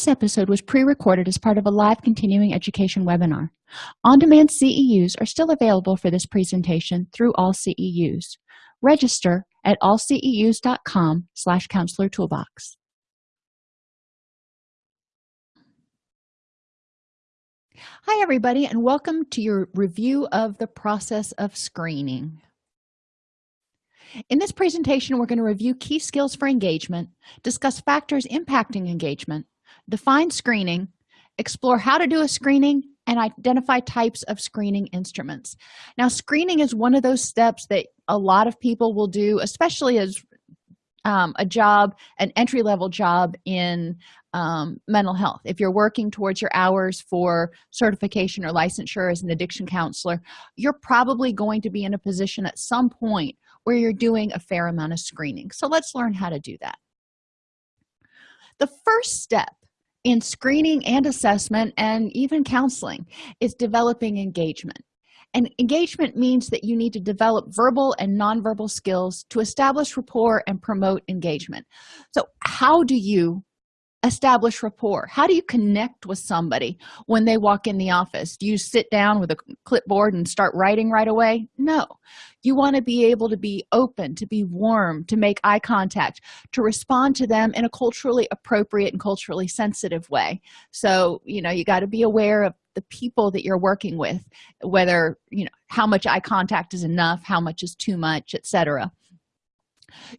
This episode was pre-recorded as part of a live continuing education webinar. On-demand CEUs are still available for this presentation through all CEUs. Register at allceus.com slash counselor toolbox. Hi, everybody, and welcome to your review of the process of screening. In this presentation, we're going to review key skills for engagement, discuss factors impacting engagement, define screening explore how to do a screening and identify types of screening instruments. Now screening is one of those steps that a lot of people will do especially as um, a job an entry-level job in um, mental health. If you're working towards your hours for certification or licensure as an addiction counselor you're probably going to be in a position at some point where you're doing a fair amount of screening. So let's learn how to do that. The first step in screening and assessment and even counseling is developing engagement. And engagement means that you need to develop verbal and nonverbal skills to establish rapport and promote engagement. So how do you establish rapport. How do you connect with somebody when they walk in the office? Do you sit down with a clipboard and start writing right away? No. You want to be able to be open to be warm to make eye contact to respond to them in a culturally appropriate and culturally sensitive way. So you know you got to be aware of the people that you're working with whether you know how much eye contact is enough how much is too much etc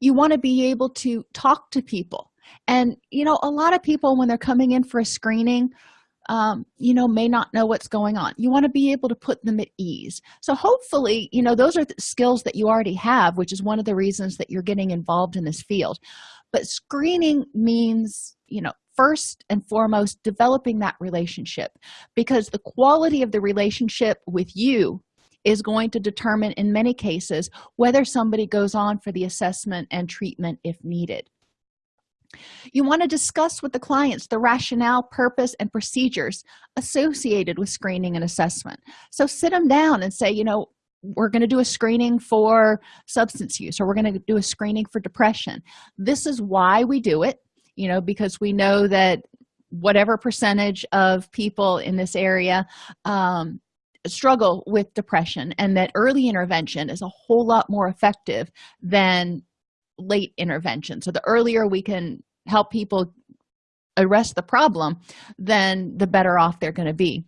you want to be able to talk to people and you know a lot of people when they're coming in for a screening um, you know may not know what's going on. You want to be able to put them at ease. So hopefully you know those are the skills that you already have which is one of the reasons that you're getting involved in this field. But screening means you know first and foremost developing that relationship because the quality of the relationship with you is going to determine in many cases whether somebody goes on for the assessment and treatment if needed you want to discuss with the clients the rationale purpose and procedures associated with screening and assessment. So sit them down and say you know we're going to do a screening for substance use or we're going to do a screening for depression. This is why we do it you know because we know that whatever percentage of people in this area um, struggle with depression and that early intervention is a whole lot more effective than late intervention. So the earlier we can help people arrest the problem then the better off they're going to be.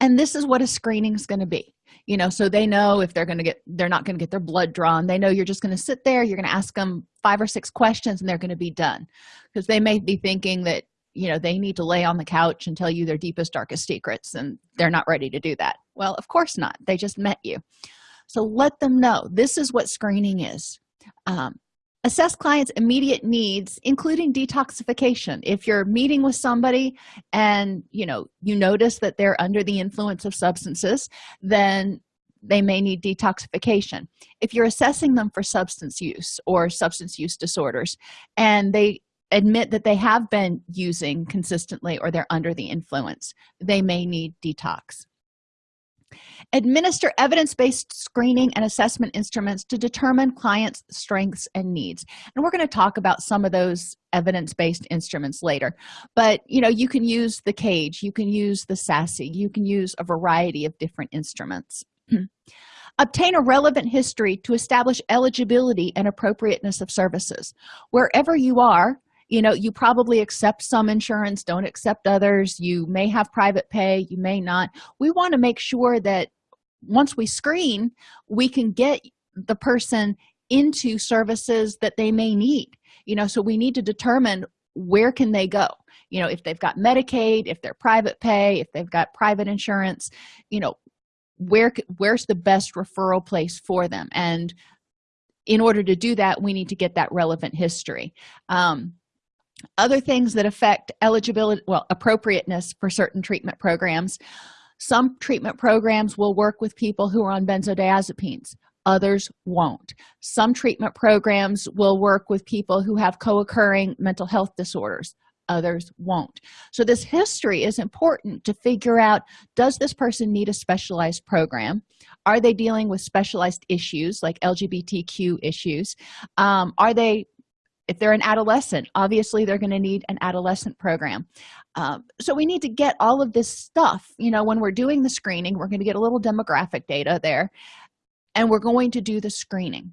And this is what a screening is going to be. You know so they know if they're going to get they're not going to get their blood drawn. They know you're just going to sit there you're going to ask them five or six questions and they're going to be done. Because they may be thinking that you know they need to lay on the couch and tell you their deepest darkest secrets and they're not ready to do that. Well of course not. They just met you. So let them know this is what screening is um, assess clients immediate needs including detoxification. If you're meeting with somebody and you know you notice that they're under the influence of substances then they may need detoxification. If you're assessing them for substance use or substance use disorders and they admit that they have been using consistently or they're under the influence they may need detox administer evidence-based screening and assessment instruments to determine clients strengths and needs. And we're going to talk about some of those evidence-based instruments later. But you know you can use the cage you can use the SASSI you can use a variety of different instruments. Obtain a relevant history to establish eligibility and appropriateness of services. Wherever you are you know you probably accept some insurance don't accept others. You may have private pay you may not. We want to make sure that once we screen we can get the person into services that they may need. You know so we need to determine where can they go. You know if they've got medicaid if they're private pay if they've got private insurance you know where where's the best referral place for them? And in order to do that we need to get that relevant history. Um, other things that affect eligibility well appropriateness for certain treatment programs. Some treatment programs will work with people who are on benzodiazepines. Others won't. Some treatment programs will work with people who have co-occurring mental health disorders. Others won't. So this history is important to figure out does this person need a specialized program? Are they dealing with specialized issues like lgbtq issues? Um, are they if they're an adolescent obviously they're going to need an adolescent program. Um, so we need to get all of this stuff you know when we're doing the screening we're going to get a little demographic data there and we're going to do the screening.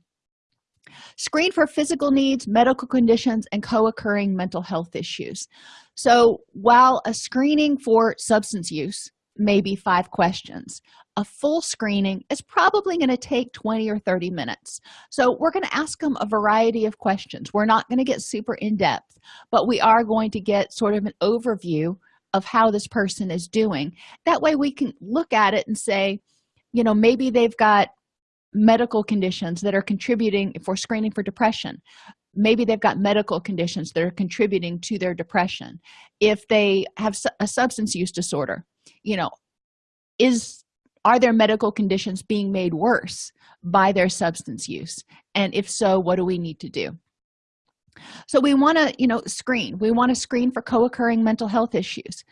Screen for physical needs medical conditions and co-occurring mental health issues. So while a screening for substance use may be five questions a full screening is probably going to take 20 or 30 minutes. So we're going to ask them a variety of questions. We're not going to get super in-depth but we are going to get sort of an overview of how this person is doing. That way we can look at it and say you know maybe they've got medical conditions that are contributing for screening for depression. Maybe they've got medical conditions that are contributing to their depression. If they have a substance use disorder you know is are their medical conditions being made worse by their substance use? And if so what do we need to do? So we want to you know screen. We want to screen for co-occurring mental health issues.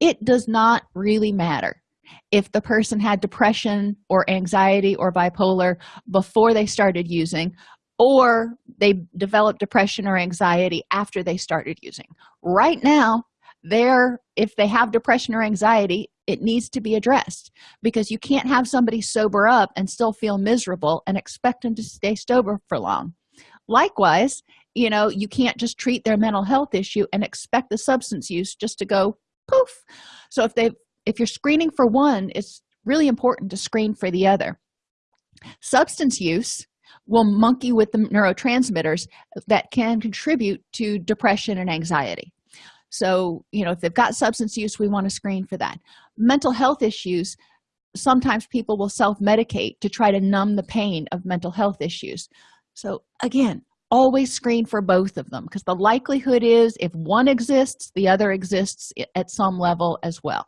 It does not really matter if the person had depression or anxiety or bipolar before they started using or they developed depression or anxiety after they started using. Right now they're if they have depression or anxiety it needs to be addressed because you can't have somebody sober up and still feel miserable and expect them to stay sober for long. Likewise you know you can't just treat their mental health issue and expect the substance use just to go poof. So if they if you're screening for one it's really important to screen for the other. Substance use will monkey with the neurotransmitters that can contribute to depression and anxiety so you know if they've got substance use we want to screen for that. Mental health issues sometimes people will self-medicate to try to numb the pain of mental health issues. So again always screen for both of them because the likelihood is if one exists the other exists at some level as well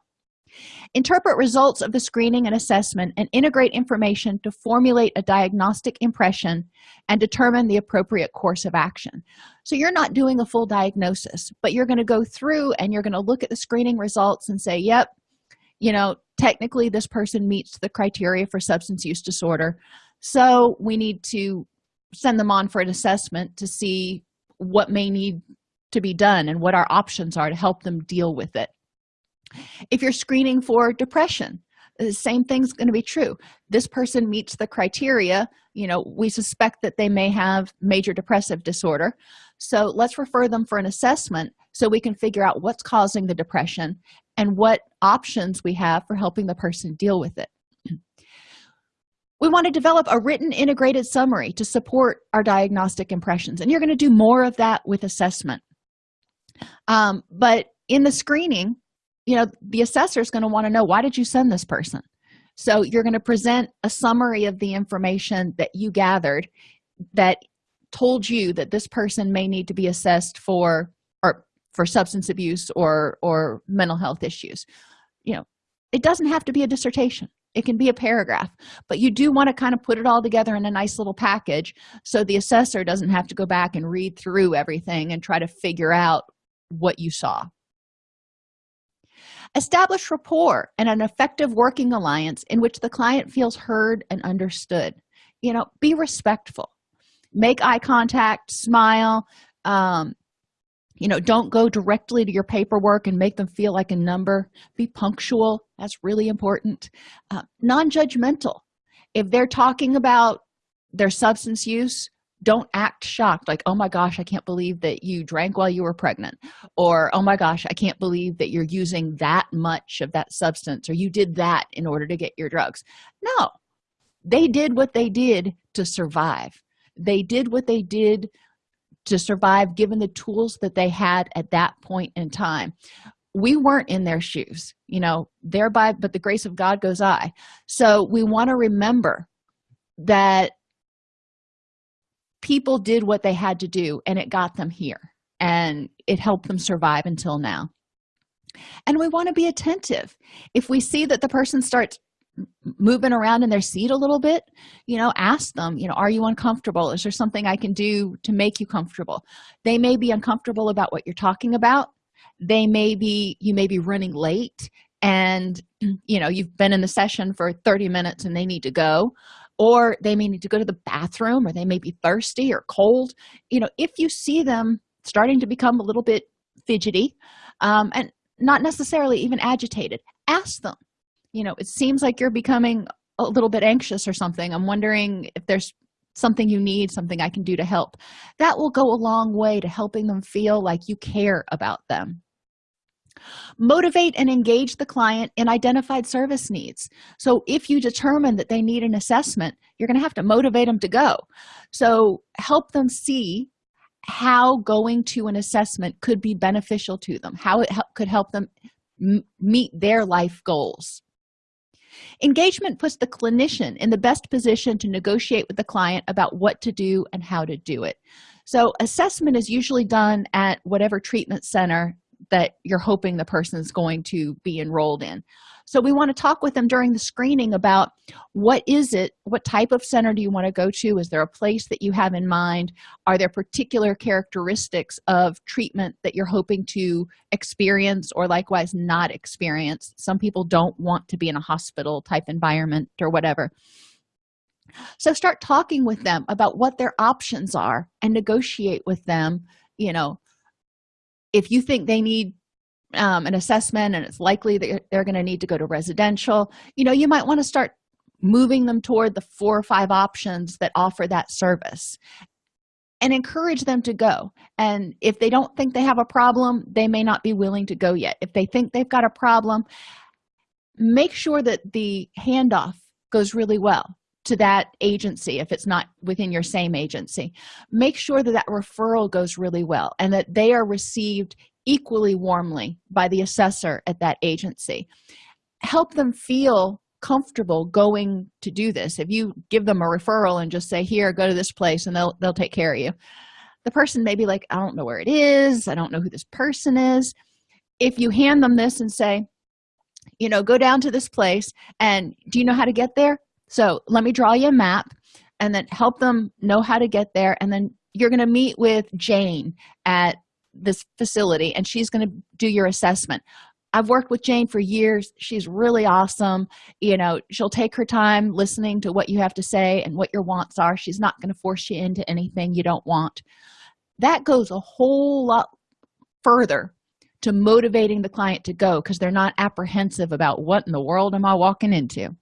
interpret results of the screening and assessment and integrate information to formulate a diagnostic impression and determine the appropriate course of action. So you're not doing a full diagnosis but you're going to go through and you're going to look at the screening results and say yep you know technically this person meets the criteria for substance use disorder. So we need to send them on for an assessment to see what may need to be done and what our options are to help them deal with it if you're screening for depression the same thing's going to be true. This person meets the criteria you know we suspect that they may have major depressive disorder. So let's refer them for an assessment so we can figure out what's causing the depression and what options we have for helping the person deal with it. We want to develop a written integrated summary to support our diagnostic impressions and you're going to do more of that with assessment. Um, but in the screening you know the assessor is going to want to know why did you send this person? So you're going to present a summary of the information that you gathered that told you that this person may need to be assessed for or for substance abuse or or mental health issues. You know it doesn't have to be a dissertation. It can be a paragraph but you do want to kind of put it all together in a nice little package so the assessor doesn't have to go back and read through everything and try to figure out what you saw establish rapport and an effective working alliance in which the client feels heard and understood. You know be respectful. Make eye contact smile um, you know don't go directly to your paperwork and make them feel like a number. Be punctual. That's really important. Uh, non-judgmental. If they're talking about their substance use don't act shocked like oh my gosh i can't believe that you drank while you were pregnant or oh my gosh i can't believe that you're using that much of that substance or you did that in order to get your drugs. No. They did what they did to survive. They did what they did to survive given the tools that they had at that point in time. We weren't in their shoes you know thereby but the grace of god goes i. So we want to remember that people did what they had to do and it got them here and it helped them survive until now. And we want to be attentive. If we see that the person starts moving around in their seat a little bit you know ask them you know are you uncomfortable? Is there something i can do to make you comfortable? They may be uncomfortable about what you're talking about. They may be you may be running late and you know you've been in the session for 30 minutes and they need to go or they may need to go to the bathroom or they may be thirsty or cold. You know if you see them starting to become a little bit fidgety um, and not necessarily even agitated ask them. You know it seems like you're becoming a little bit anxious or something. I'm wondering if there's something you need something i can do to help. That will go a long way to helping them feel like you care about them motivate and engage the client in identified service needs. So if you determine that they need an assessment you're going to have to motivate them to go. So help them see how going to an assessment could be beneficial to them how it could help them meet their life goals. Engagement puts the clinician in the best position to negotiate with the client about what to do and how to do it. So assessment is usually done at whatever treatment center that you're hoping the person is going to be enrolled in. So we want to talk with them during the screening about what is it what type of center do you want to go to? Is there a place that you have in mind? Are there particular characteristics of treatment that you're hoping to experience or likewise not experience? Some people don't want to be in a hospital type environment or whatever. So start talking with them about what their options are and negotiate with them you know if you think they need um, an assessment and it's likely that they're going to need to go to residential you know you might want to start moving them toward the four or five options that offer that service and encourage them to go. And if they don't think they have a problem they may not be willing to go yet. If they think they've got a problem make sure that the handoff goes really well to that agency if it's not within your same agency. Make sure that that referral goes really well and that they are received equally warmly by the assessor at that agency. Help them feel comfortable going to do this. If you give them a referral and just say here go to this place and they'll they'll take care of you. The person may be like i don't know where it is. I don't know who this person is. If you hand them this and say you know go down to this place and do you know how to get there so let me draw you a map and then help them know how to get there. And then you're going to meet with jane at this facility and she's going to do your assessment. I've worked with jane for years. She's really awesome. You know she'll take her time listening to what you have to say and what your wants are. She's not going to force you into anything you don't want. That goes a whole lot further to motivating the client to go because they're not apprehensive about what in the world am i walking into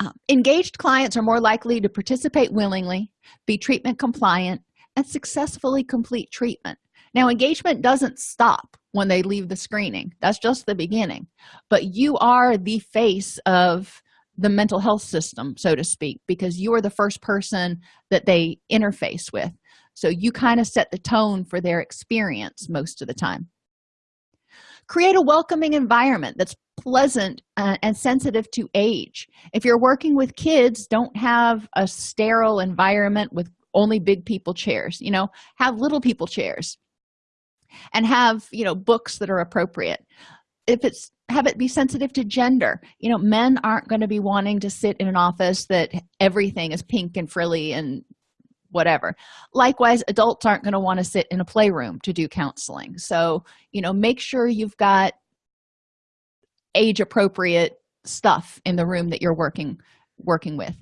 um, engaged clients are more likely to participate willingly be treatment compliant and successfully complete treatment. Now engagement doesn't stop when they leave the screening. That's just the beginning. But you are the face of the mental health system so to speak because you are the first person that they interface with. So you kind of set the tone for their experience most of the time. Create a welcoming environment that's pleasant uh, and sensitive to age. If you're working with kids don't have a sterile environment with only big people chairs you know? Have little people chairs. And have you know books that are appropriate. If it's have it be sensitive to gender. You know men aren't going to be wanting to sit in an office that everything is pink and frilly and whatever. Likewise adults aren't going to want to sit in a playroom to do counseling. So you know make sure you've got age appropriate stuff in the room that you're working working with.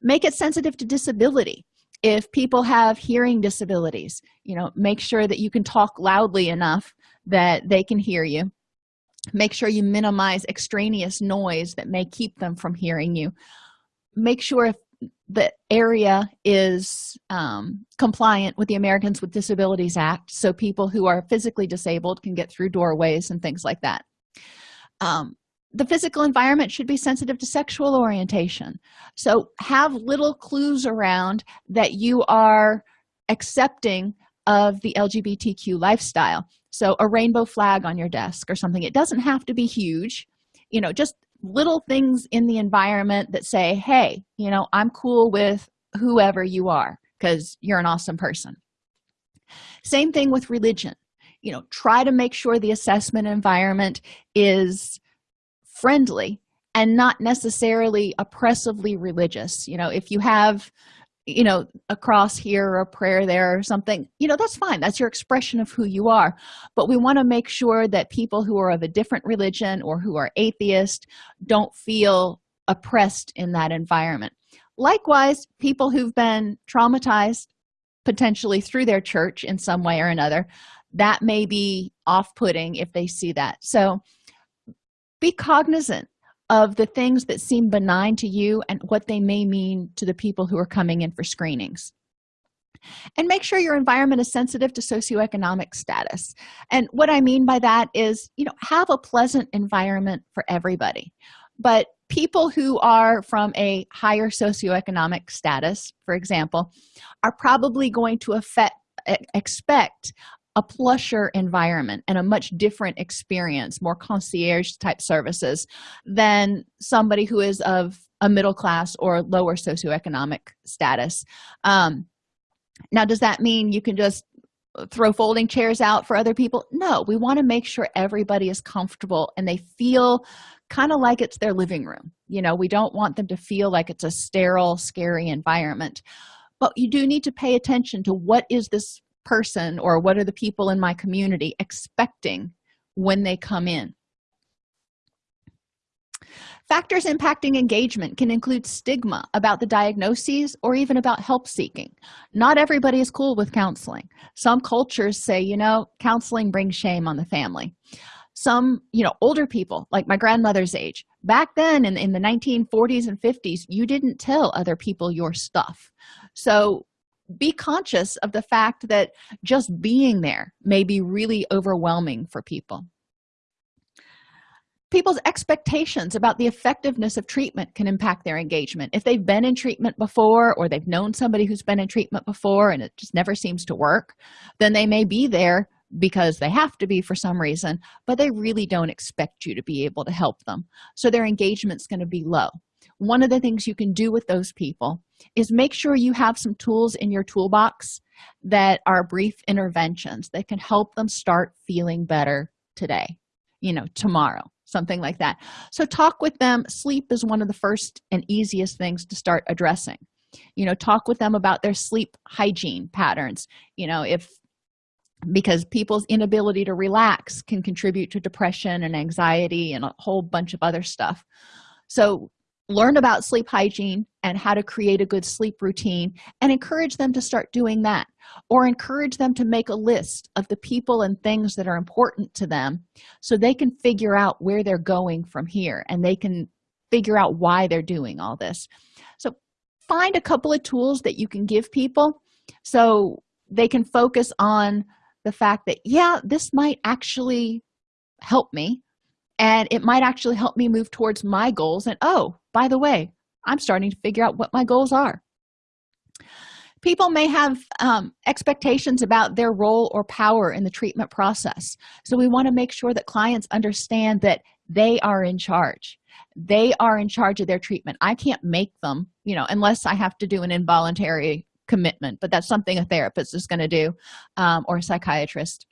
Make it sensitive to disability. If people have hearing disabilities you know make sure that you can talk loudly enough that they can hear you. Make sure you minimize extraneous noise that may keep them from hearing you. Make sure if the area is um, compliant with the americans with disabilities act so people who are physically disabled can get through doorways and things like that um, the physical environment should be sensitive to sexual orientation. So have little clues around that you are accepting of the lgbtq lifestyle. So a rainbow flag on your desk or something. It doesn't have to be huge. You know just little things in the environment that say hey you know i'm cool with whoever you are because you're an awesome person. Same thing with religion you know try to make sure the assessment environment is friendly and not necessarily oppressively religious. You know if you have you know a cross here or a prayer there or something you know that's fine. That's your expression of who you are. But we want to make sure that people who are of a different religion or who are atheist don't feel oppressed in that environment. Likewise people who've been traumatized potentially through their church in some way or another that may be off-putting if they see that. So be cognizant of the things that seem benign to you and what they may mean to the people who are coming in for screenings. And make sure your environment is sensitive to socioeconomic status. And what i mean by that is you know have a pleasant environment for everybody. But people who are from a higher socioeconomic status for example are probably going to affect expect a plusher environment and a much different experience more concierge type services than somebody who is of a middle class or lower socioeconomic status. Um, now does that mean you can just throw folding chairs out for other people? No we want to make sure everybody is comfortable and they feel kind of like it's their living room. You know we don't want them to feel like it's a sterile scary environment. But you do need to pay attention to what is this person or what are the people in my community expecting when they come in. Factors impacting engagement can include stigma about the diagnoses or even about help seeking. Not everybody is cool with counseling. Some cultures say you know counseling brings shame on the family. Some you know older people like my grandmother's age back then in, in the 1940s and 50s you didn't tell other people your stuff. So be conscious of the fact that just being there may be really overwhelming for people. People's expectations about the effectiveness of treatment can impact their engagement. If they've been in treatment before or they've known somebody who's been in treatment before and it just never seems to work then they may be there because they have to be for some reason but they really don't expect you to be able to help them. So their engagement's going to be low one of the things you can do with those people is make sure you have some tools in your toolbox that are brief interventions that can help them start feeling better today you know tomorrow something like that. So talk with them. Sleep is one of the first and easiest things to start addressing. You know talk with them about their sleep hygiene patterns. You know if because people's inability to relax can contribute to depression and anxiety and a whole bunch of other stuff. So learn about sleep hygiene and how to create a good sleep routine and encourage them to start doing that or encourage them to make a list of the people and things that are important to them so they can figure out where they're going from here and they can figure out why they're doing all this. So find a couple of tools that you can give people so they can focus on the fact that yeah this might actually help me and it might actually help me move towards my goals and oh by the way i'm starting to figure out what my goals are. People may have um, expectations about their role or power in the treatment process. So we want to make sure that clients understand that they are in charge. They are in charge of their treatment. I can't make them you know unless i have to do an involuntary commitment but that's something a therapist is going to do um, or a psychiatrist.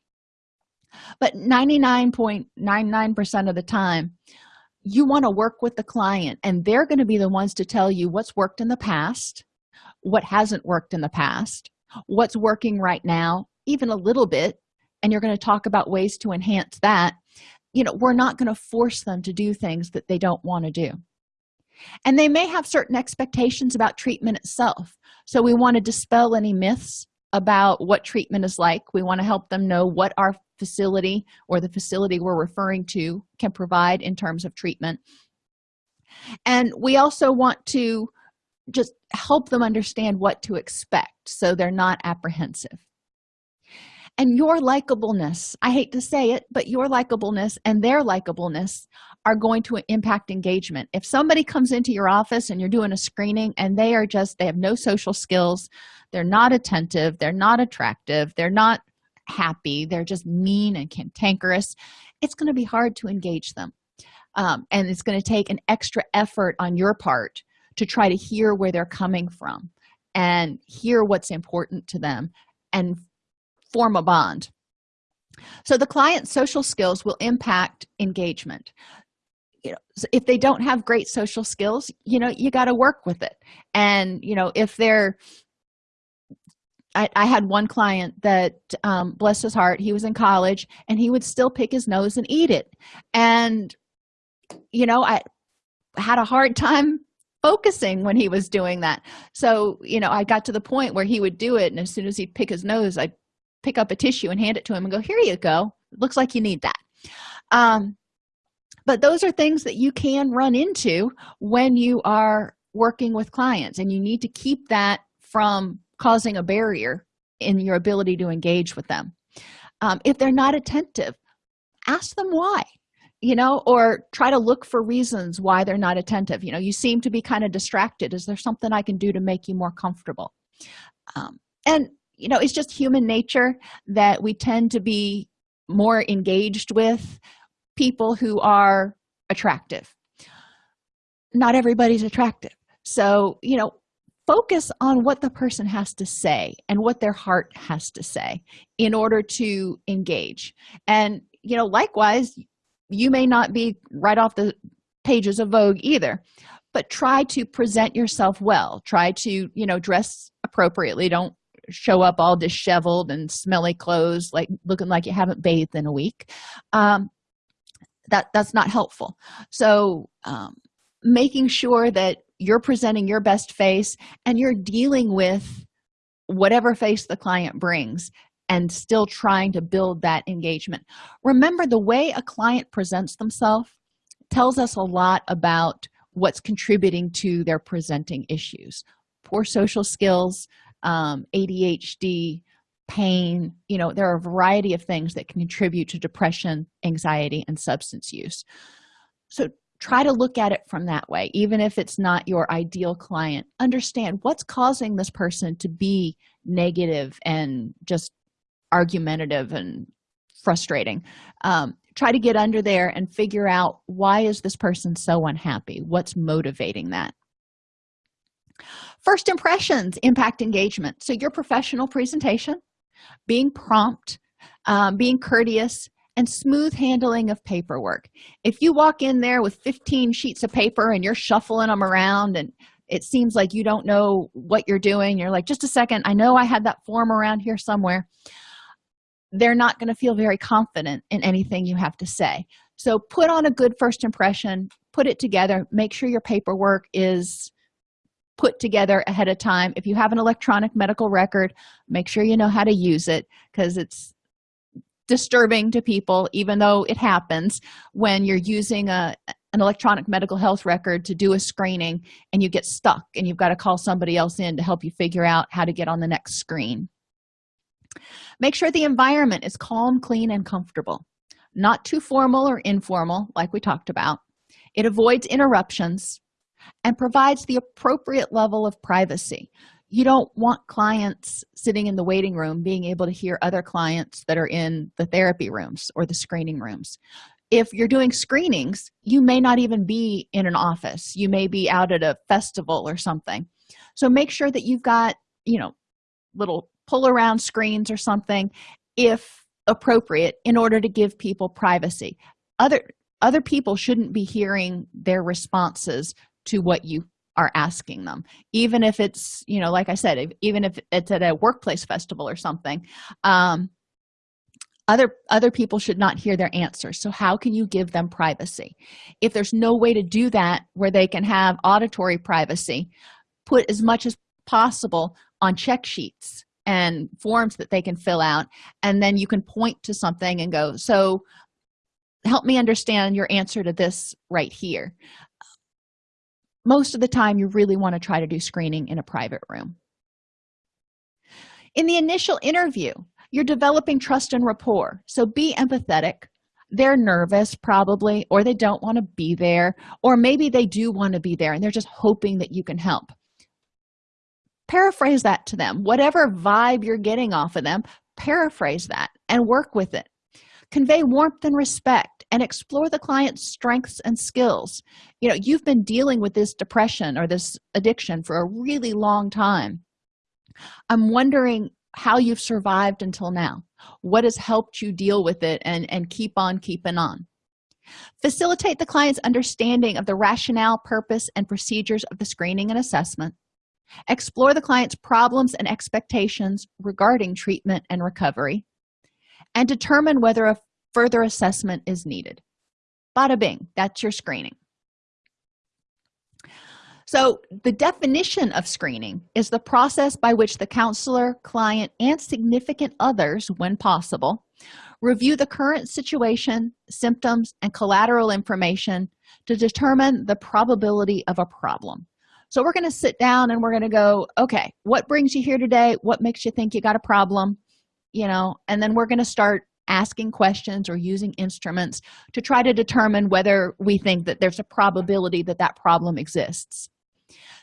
But 99.99 percent of the time you want to work with the client and they're going to be the ones to tell you what's worked in the past what hasn't worked in the past what's working right now even a little bit and you're going to talk about ways to enhance that. You know we're not going to force them to do things that they don't want to do. And they may have certain expectations about treatment itself. So we want to dispel any myths about what treatment is like. We want to help them know what our facility or the facility we're referring to can provide in terms of treatment. And we also want to just help them understand what to expect so they're not apprehensive. And your likableness i hate to say it but your likableness and their likableness are going to impact engagement. If somebody comes into your office and you're doing a screening and they are just they have no social skills they're not attentive they're not attractive they're not happy they're just mean and cantankerous it's going to be hard to engage them. Um, and it's going to take an extra effort on your part to try to hear where they're coming from and hear what's important to them and form a bond. So the client's social skills will impact engagement. You know if they don't have great social skills you know you got to work with it. And you know if they're I, I had one client that um, bless his heart he was in college and he would still pick his nose and eat it. And you know i had a hard time focusing when he was doing that. So you know i got to the point where he would do it and as soon as he'd pick his nose i'd pick up a tissue and hand it to him and go here you go. Looks like you need that. Um, but those are things that you can run into when you are working with clients and you need to keep that from causing a barrier in your ability to engage with them. Um, if they're not attentive ask them why you know or try to look for reasons why they're not attentive. You know you seem to be kind of distracted. Is there something i can do to make you more comfortable? Um, and you know it's just human nature that we tend to be more engaged with people who are attractive. Not everybody's attractive. So you know focus on what the person has to say and what their heart has to say in order to engage. And you know likewise you may not be right off the pages of vogue either but try to present yourself well. Try to you know dress appropriately. Don't show up all disheveled and smelly clothes like looking like you haven't bathed in a week. Um, that that's not helpful. So um, making sure that you're presenting your best face and you're dealing with whatever face the client brings and still trying to build that engagement. Remember the way a client presents themselves tells us a lot about what's contributing to their presenting issues. Poor social skills um, adhd pain you know there are a variety of things that can contribute to depression anxiety and substance use. So try to look at it from that way even if it's not your ideal client. Understand what's causing this person to be negative and just argumentative and frustrating. Um, try to get under there and figure out why is this person so unhappy? What's motivating that? First impressions impact engagement. So your professional presentation being prompt um, being courteous and smooth handling of paperwork. If you walk in there with 15 sheets of paper and you're shuffling them around and it seems like you don't know what you're doing you're like just a second i know i had that form around here somewhere they're not going to feel very confident in anything you have to say. So put on a good first impression put it together make sure your paperwork is put together ahead of time. If you have an electronic medical record make sure you know how to use it because it's disturbing to people even though it happens when you're using a an electronic medical health record to do a screening and you get stuck and you've got to call somebody else in to help you figure out how to get on the next screen. Make sure the environment is calm clean and comfortable. Not too formal or informal like we talked about. It avoids interruptions and provides the appropriate level of privacy you don't want clients sitting in the waiting room being able to hear other clients that are in the therapy rooms or the screening rooms. If you're doing screenings you may not even be in an office. You may be out at a festival or something. So make sure that you've got you know little pull around screens or something if appropriate in order to give people privacy. Other other people shouldn't be hearing their responses to what you are asking them. Even if it's you know like i said even if it's at a workplace festival or something um, other other people should not hear their answers. So how can you give them privacy? If there's no way to do that where they can have auditory privacy put as much as possible on check sheets and forms that they can fill out and then you can point to something and go so help me understand your answer to this right here most of the time you really want to try to do screening in a private room. In the initial interview you're developing trust and rapport. So be empathetic. They're nervous probably or they don't want to be there or maybe they do want to be there and they're just hoping that you can help. Paraphrase that to them. Whatever vibe you're getting off of them paraphrase that and work with it. Convey warmth and respect and explore the client's strengths and skills. You know you've been dealing with this depression or this addiction for a really long time. I'm wondering how you've survived until now. What has helped you deal with it and and keep on keeping on? Facilitate the client's understanding of the rationale purpose and procedures of the screening and assessment. Explore the client's problems and expectations regarding treatment and recovery. And determine whether a further assessment is needed. Bada bing that's your screening. So the definition of screening is the process by which the counselor client and significant others when possible review the current situation symptoms and collateral information to determine the probability of a problem. So we're going to sit down and we're going to go okay what brings you here today? What makes you think you got a problem? You know and then we're going to start asking questions or using instruments to try to determine whether we think that there's a probability that that problem exists.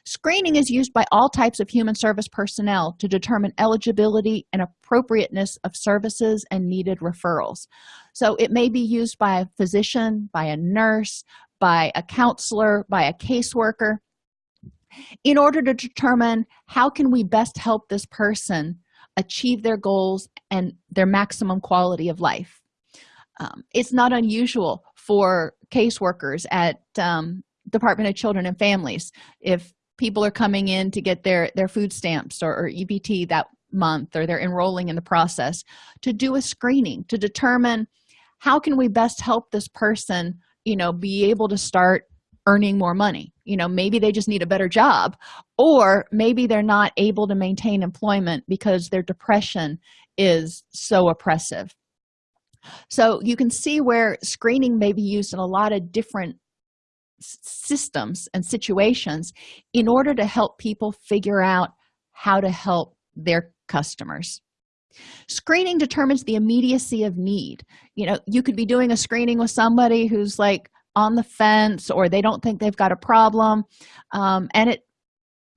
Screening is used by all types of human service personnel to determine eligibility and appropriateness of services and needed referrals. So it may be used by a physician by a nurse by a counselor by a caseworker. In order to determine how can we best help this person achieve their goals and their maximum quality of life. Um, it's not unusual for caseworkers at um, department of children and families. If people are coming in to get their their food stamps or, or ebt that month or they're enrolling in the process to do a screening to determine how can we best help this person you know be able to start earning more money you know maybe they just need a better job or maybe they're not able to maintain employment because their depression is so oppressive. So you can see where screening may be used in a lot of different systems and situations in order to help people figure out how to help their customers. Screening determines the immediacy of need. You know you could be doing a screening with somebody who's like on the fence or they don't think they've got a problem um, and it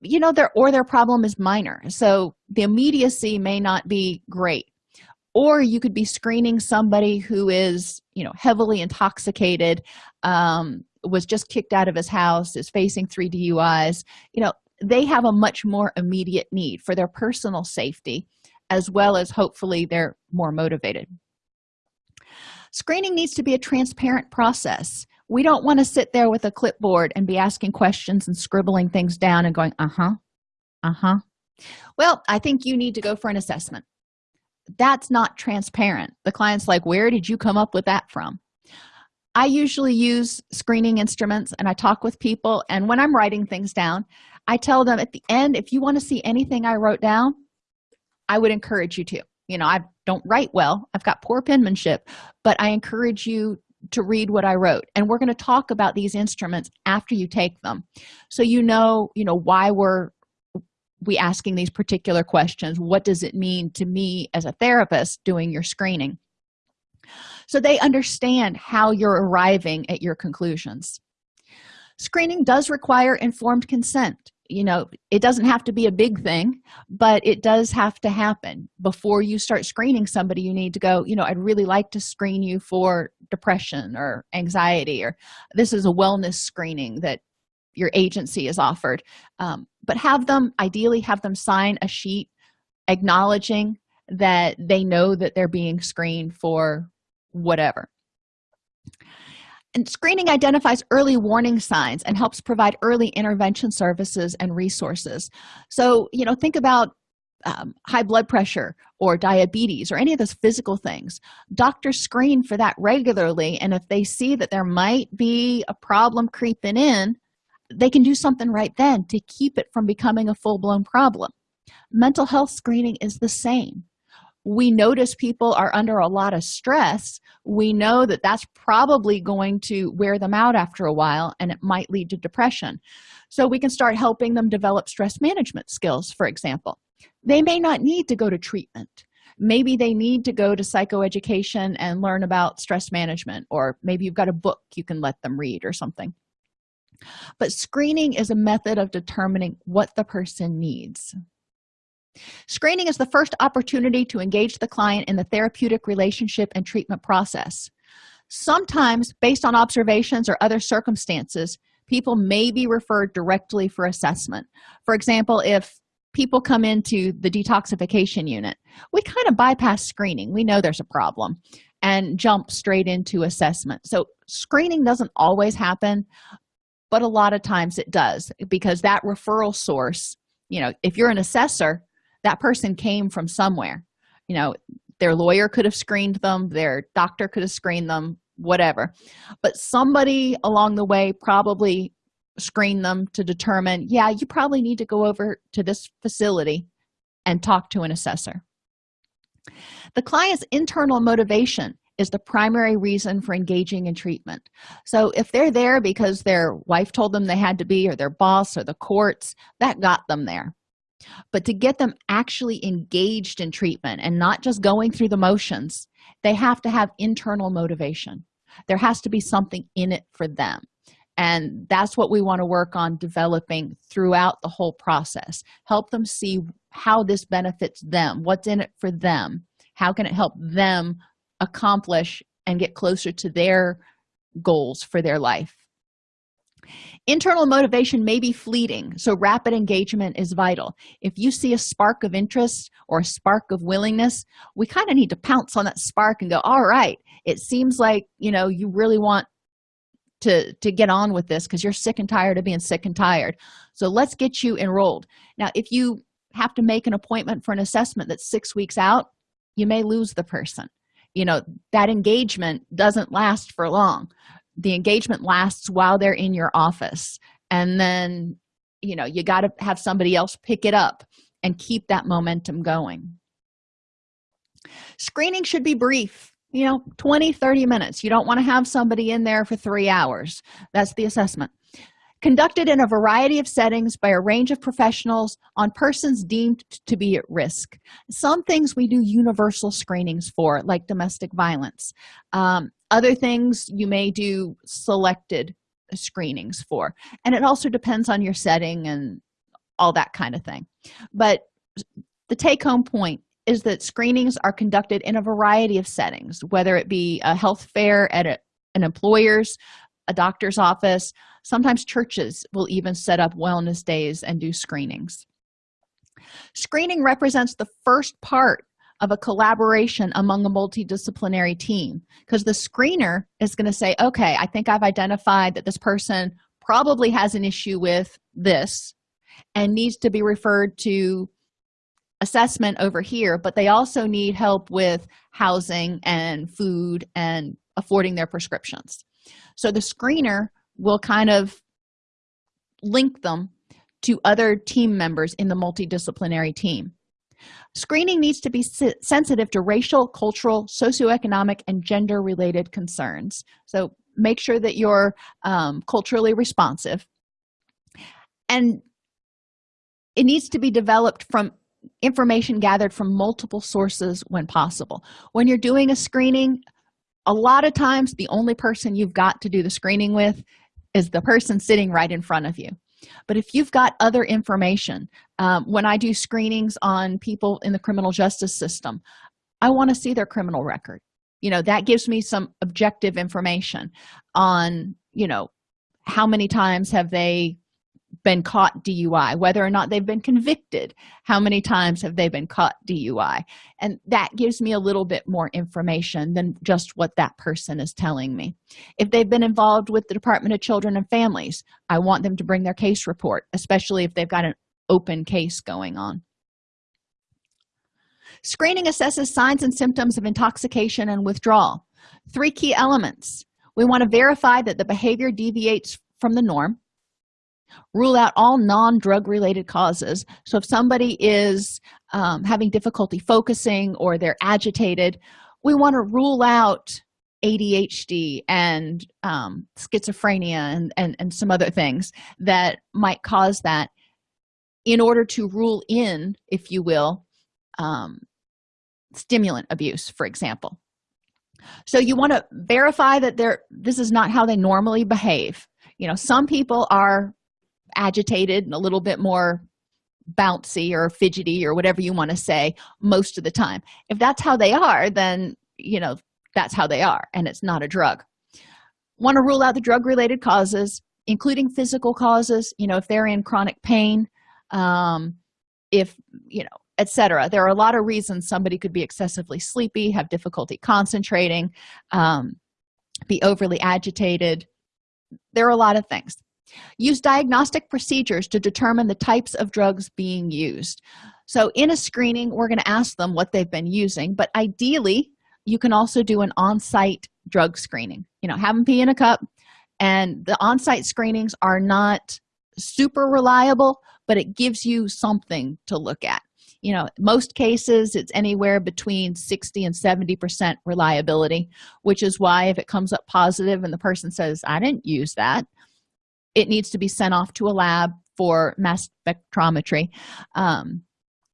you know their or their problem is minor. So the immediacy may not be great. Or you could be screening somebody who is you know heavily intoxicated um, was just kicked out of his house is facing three duis you know they have a much more immediate need for their personal safety as well as hopefully they're more motivated. Screening needs to be a transparent process we don't want to sit there with a clipboard and be asking questions and scribbling things down and going uh-huh uh-huh. Well i think you need to go for an assessment. That's not transparent. The client's like where did you come up with that from? I usually use screening instruments and i talk with people and when i'm writing things down i tell them at the end if you want to see anything i wrote down i would encourage you to. You know i don't write well. I've got poor penmanship but i encourage you to read what i wrote. And we're going to talk about these instruments after you take them. So you know you know why we're we asking these particular questions. What does it mean to me as a therapist doing your screening? So they understand how you're arriving at your conclusions. Screening does require informed consent you know it doesn't have to be a big thing but it does have to happen. Before you start screening somebody you need to go you know i'd really like to screen you for depression or anxiety or this is a wellness screening that your agency is offered. Um, but have them ideally have them sign a sheet acknowledging that they know that they're being screened for whatever and screening identifies early warning signs and helps provide early intervention services and resources. So you know think about um, high blood pressure or diabetes or any of those physical things. Doctors screen for that regularly and if they see that there might be a problem creeping in they can do something right then to keep it from becoming a full-blown problem. Mental health screening is the same we notice people are under a lot of stress. We know that that's probably going to wear them out after a while and it might lead to depression. So we can start helping them develop stress management skills for example. They may not need to go to treatment. Maybe they need to go to psychoeducation and learn about stress management or maybe you've got a book you can let them read or something. But screening is a method of determining what the person needs screening is the first opportunity to engage the client in the therapeutic relationship and treatment process. Sometimes based on observations or other circumstances people may be referred directly for assessment. For example if people come into the detoxification unit we kind of bypass screening. We know there's a problem and jump straight into assessment. So screening doesn't always happen but a lot of times it does because that referral source you know if you're an assessor that person came from somewhere. You know their lawyer could have screened them their doctor could have screened them whatever. But somebody along the way probably screened them to determine yeah you probably need to go over to this facility and talk to an assessor. The client's internal motivation is the primary reason for engaging in treatment. So if they're there because their wife told them they had to be or their boss or the courts that got them there but to get them actually engaged in treatment and not just going through the motions they have to have internal motivation. There has to be something in it for them. And that's what we want to work on developing throughout the whole process. Help them see how this benefits them what's in it for them how can it help them accomplish and get closer to their goals for their life internal motivation may be fleeting so rapid engagement is vital. If you see a spark of interest or a spark of willingness we kind of need to pounce on that spark and go all right it seems like you know you really want to to get on with this because you're sick and tired of being sick and tired. So let's get you enrolled. Now if you have to make an appointment for an assessment that's six weeks out you may lose the person. You know that engagement doesn't last for long the engagement lasts while they're in your office. And then you know you got to have somebody else pick it up and keep that momentum going. Screening should be brief you know 20 30 minutes. You don't want to have somebody in there for three hours. That's the assessment. Conducted in a variety of settings by a range of professionals on persons deemed to be at risk. Some things we do universal screenings for like domestic violence. Um, other things you may do selected screenings for. And it also depends on your setting and all that kind of thing. But the take-home point is that screenings are conducted in a variety of settings whether it be a health fair at a, an employer's a doctor's office. Sometimes churches will even set up wellness days and do screenings. Screening represents the first part of a collaboration among a multidisciplinary team. Because the screener is going to say okay i think i've identified that this person probably has an issue with this and needs to be referred to assessment over here but they also need help with housing and food and affording their prescriptions. So the screener will kind of link them to other team members in the multidisciplinary team screening needs to be sensitive to racial cultural socioeconomic and gender related concerns. So make sure that you're um, culturally responsive. And it needs to be developed from information gathered from multiple sources when possible. When you're doing a screening a lot of times the only person you've got to do the screening with is the person sitting right in front of you but if you've got other information um, when i do screenings on people in the criminal justice system i want to see their criminal record. You know that gives me some objective information on you know how many times have they been caught dui whether or not they've been convicted. How many times have they been caught dui and that gives me a little bit more information than just what that person is telling me. If they've been involved with the department of children and families i want them to bring their case report especially if they've got an open case going on. Screening assesses signs and symptoms of intoxication and withdrawal. Three key elements. We want to verify that the behavior deviates from the norm rule out all non-drug related causes. So if somebody is um, having difficulty focusing or they're agitated we want to rule out adhd and um, schizophrenia and, and and some other things that might cause that. In order to rule in if you will um, stimulant abuse for example. So you want to verify that they're this is not how they normally behave. You know some people are agitated and a little bit more bouncy or fidgety or whatever you want to say most of the time. If that's how they are then you know that's how they are and it's not a drug. Want to rule out the drug related causes including physical causes you know if they're in chronic pain um if you know etc there are a lot of reasons somebody could be excessively sleepy have difficulty concentrating um be overly agitated. There are a lot of things use diagnostic procedures to determine the types of drugs being used. So in a screening we're going to ask them what they've been using but ideally you can also do an on-site drug screening. You know have them pee in a cup and the on-site screenings are not super reliable but it gives you something to look at. You know most cases it's anywhere between 60 and 70 percent reliability which is why if it comes up positive and the person says i didn't use that it needs to be sent off to a lab for mass spectrometry um,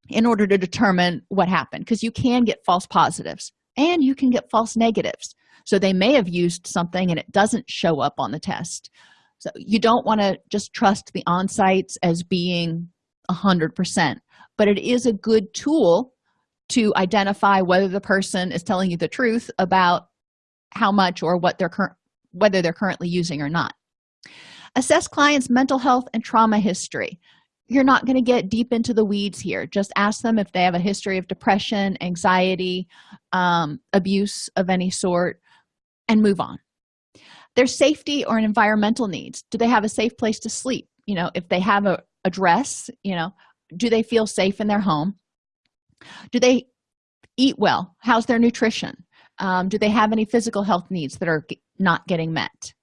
in order to determine what happened because you can get false positives and you can get false negatives. So they may have used something and it doesn't show up on the test. So you don't want to just trust the on-sites as being a hundred percent but it is a good tool to identify whether the person is telling you the truth about how much or what they're current whether they're currently using or not assess clients mental health and trauma history. You're not going to get deep into the weeds here. Just ask them if they have a history of depression anxiety um, abuse of any sort and move on. Their safety or environmental needs. Do they have a safe place to sleep? You know if they have a address you know do they feel safe in their home? Do they eat well? How's their nutrition? Um, do they have any physical health needs that are not getting met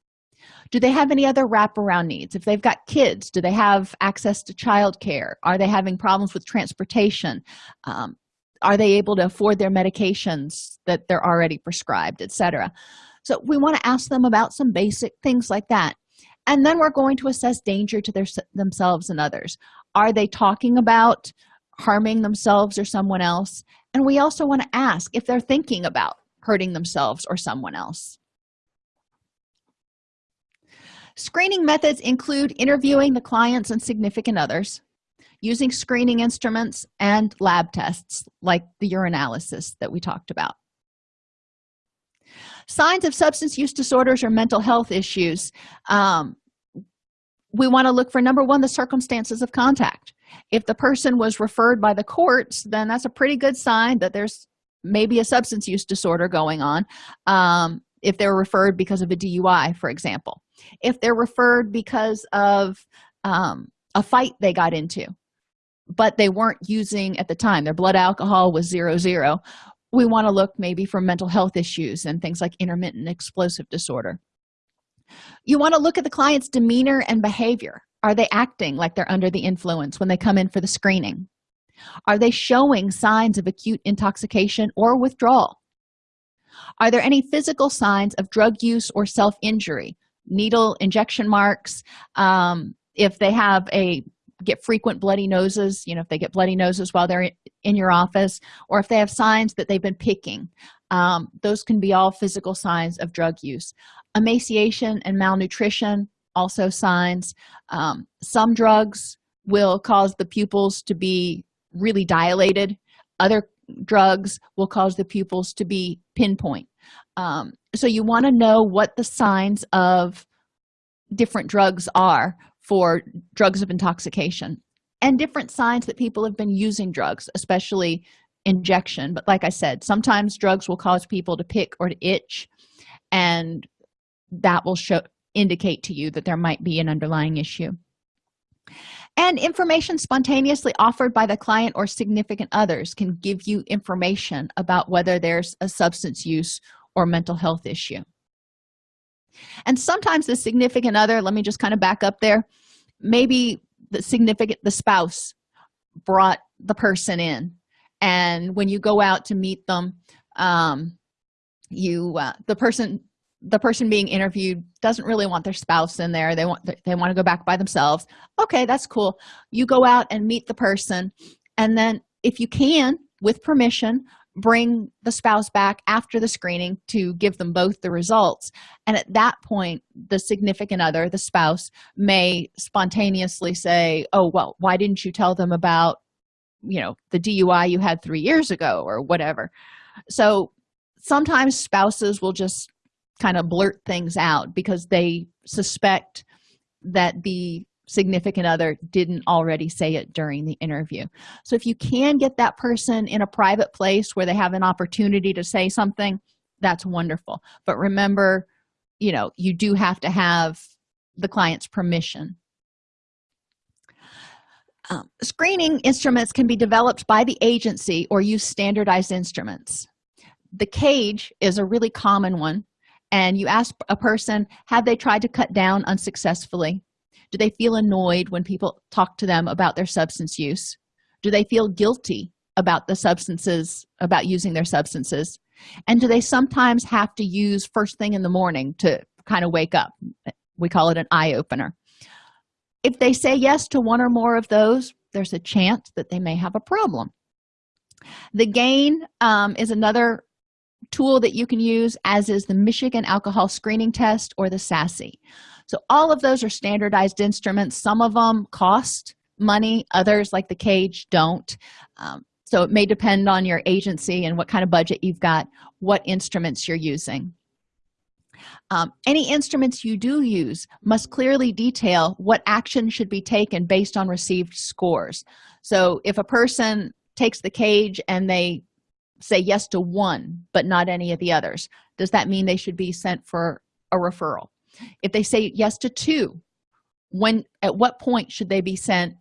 do they have any other wraparound needs? If they've got kids do they have access to childcare? Are they having problems with transportation? Um, are they able to afford their medications that they're already prescribed etc so we want to ask them about some basic things like that. And then we're going to assess danger to their themselves and others. Are they talking about harming themselves or someone else? And we also want to ask if they're thinking about hurting themselves or someone else screening methods include interviewing the clients and significant others using screening instruments and lab tests like the urinalysis that we talked about. Signs of substance use disorders or mental health issues. Um, we want to look for number one the circumstances of contact. If the person was referred by the courts then that's a pretty good sign that there's maybe a substance use disorder going on um, if they're referred because of a dui for example if they're referred because of um, a fight they got into. But they weren't using at the time their blood alcohol was zero zero. We want to look maybe for mental health issues and things like intermittent explosive disorder. You want to look at the client's demeanor and behavior. Are they acting like they're under the influence when they come in for the screening? Are they showing signs of acute intoxication or withdrawal? Are there any physical signs of drug use or self-injury needle injection marks. Um, if they have a get frequent bloody noses you know if they get bloody noses while they're in your office or if they have signs that they've been picking um, those can be all physical signs of drug use. Emaciation and malnutrition also signs. Um, some drugs will cause the pupils to be really dilated. Other drugs will cause the pupils to be pinpoint um, so you want to know what the signs of different drugs are for drugs of intoxication and different signs that people have been using drugs especially injection. But like i said sometimes drugs will cause people to pick or to itch and that will show indicate to you that there might be an underlying issue. And information spontaneously offered by the client or significant others can give you information about whether there's a substance use or mental health issue. And sometimes the significant other let me just kind of back up there maybe the significant the spouse brought the person in. And when you go out to meet them um you uh, the person the person being interviewed doesn't really want their spouse in there. They want they want to go back by themselves. Okay that's cool. You go out and meet the person and then if you can with permission bring the spouse back after the screening to give them both the results. And at that point the significant other the spouse may spontaneously say oh well why didn't you tell them about you know the dui you had three years ago or whatever? So sometimes spouses will just kind of blurt things out because they suspect that the significant other didn't already say it during the interview. So if you can get that person in a private place where they have an opportunity to say something that's wonderful. But remember you know you do have to have the client's permission. Um, screening instruments can be developed by the agency or use standardized instruments. The cage is a really common one and you ask a person have they tried to cut down unsuccessfully do they feel annoyed when people talk to them about their substance use? Do they feel guilty about the substances about using their substances? And do they sometimes have to use first thing in the morning to kind of wake up? We call it an eye-opener if they say yes to one or more of those there's a chance that they may have a problem. The gain um, is another tool that you can use as is the michigan alcohol screening test or the SASSI so all of those are standardized instruments. Some of them cost money others like the cage don't. Um, so it may depend on your agency and what kind of budget you've got what instruments you're using. Um, any instruments you do use must clearly detail what action should be taken based on received scores. So if a person takes the cage and they say yes to one but not any of the others does that mean they should be sent for a referral if they say yes to two when at what point should they be sent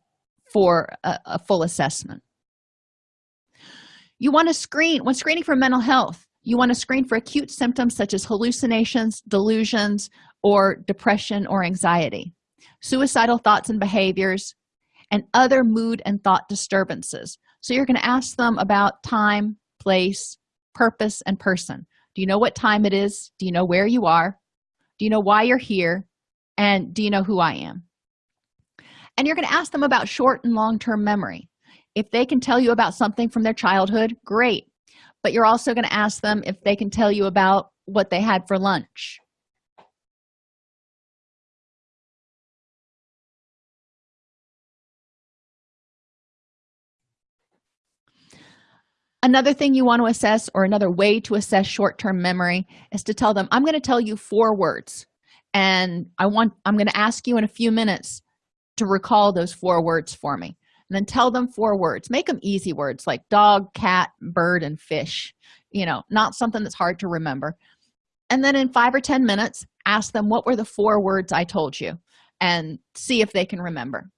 for a, a full assessment? You want to screen when screening for mental health you want to screen for acute symptoms such as hallucinations delusions or depression or anxiety suicidal thoughts and behaviors and other mood and thought disturbances. So you're going to ask them about time place purpose and person. Do you know what time it is? Do you know where you are do you know why you're here? And do you know who i am? And you're going to ask them about short and long-term memory. If they can tell you about something from their childhood great. But you're also going to ask them if they can tell you about what they had for lunch another thing you want to assess or another way to assess short-term memory is to tell them i'm going to tell you four words and i want i'm going to ask you in a few minutes to recall those four words for me. And then tell them four words. Make them easy words like dog cat bird and fish you know not something that's hard to remember. And then in five or ten minutes ask them what were the four words i told you? and see if they can remember.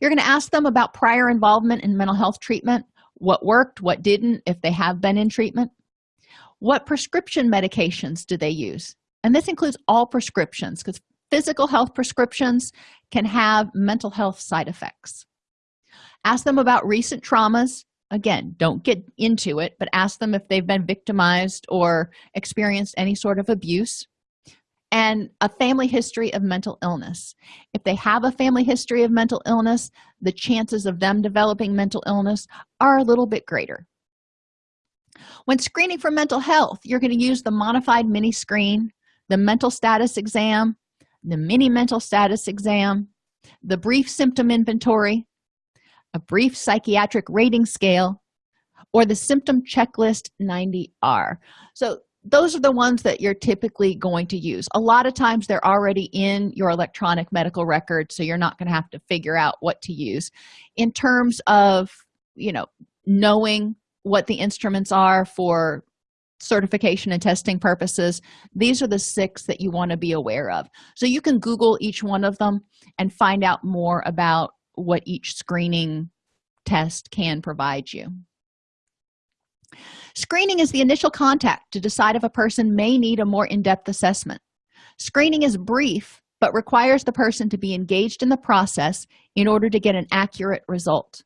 You're going to ask them about prior involvement in mental health treatment what worked what didn't if they have been in treatment. What prescription medications do they use? And this includes all prescriptions because physical health prescriptions can have mental health side effects. Ask them about recent traumas. Again don't get into it but ask them if they've been victimized or experienced any sort of abuse and a family history of mental illness. If they have a family history of mental illness the chances of them developing mental illness are a little bit greater. When screening for mental health you're going to use the modified mini screen the mental status exam the mini mental status exam the brief symptom inventory a brief psychiatric rating scale or the symptom checklist 90r so those are the ones that you're typically going to use. A lot of times they're already in your electronic medical record so you're not going to have to figure out what to use. In terms of you know knowing what the instruments are for certification and testing purposes these are the six that you want to be aware of. So you can google each one of them and find out more about what each screening test can provide you screening is the initial contact to decide if a person may need a more in-depth assessment. Screening is brief but requires the person to be engaged in the process in order to get an accurate result.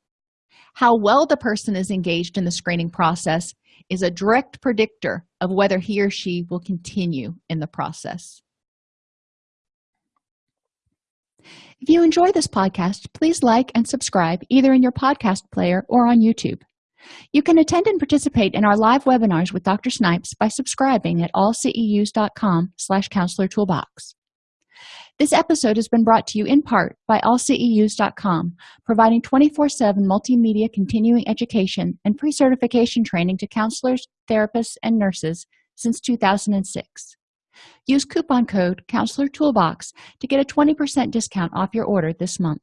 How well the person is engaged in the screening process is a direct predictor of whether he or she will continue in the process. If you enjoy this podcast please like and subscribe either in your podcast player or on youtube you can attend and participate in our live webinars with dr snipes by subscribing at allceus.com slash counselor toolbox. This episode has been brought to you in part by allceus.com providing 24-7 multimedia continuing education and pre-certification training to counselors therapists and nurses since 2006 use coupon code counselor toolbox to get a 20 percent discount off your order this month